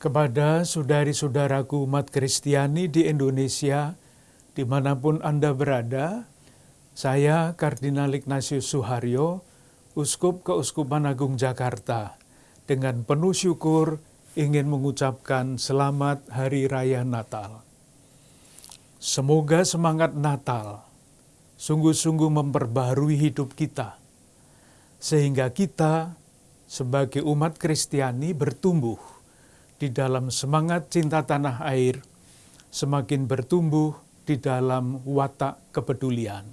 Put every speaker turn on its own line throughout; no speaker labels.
Kepada saudari-saudaraku umat Kristiani di Indonesia, di mana pun Anda berada, saya Kardinal Ignatius Suharyo, Uskup Keuskupan Agung Jakarta, dengan penuh syukur ingin mengucapkan selamat Hari Raya Natal. Semoga semangat Natal sungguh-sungguh memperbarui hidup kita, sehingga kita sebagai umat Kristiani bertumbuh di dalam semangat cinta tanah air, semakin bertumbuh di dalam watak kepedulian.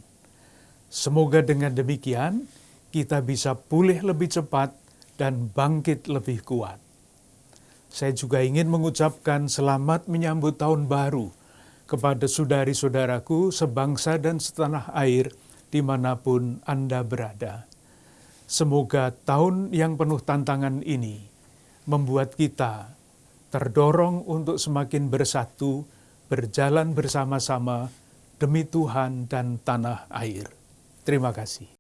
Semoga dengan demikian kita bisa pulih lebih cepat dan bangkit lebih kuat. Saya juga ingin mengucapkan selamat menyambut tahun baru kepada saudari-saudaraku sebangsa dan setanah air di mana pun Anda berada. Semoga tahun yang penuh tantangan ini membuat kita terdorong untuk semakin bersatu, berjalan bersama-sama demi Tuhan dan tanah air. Terima kasih.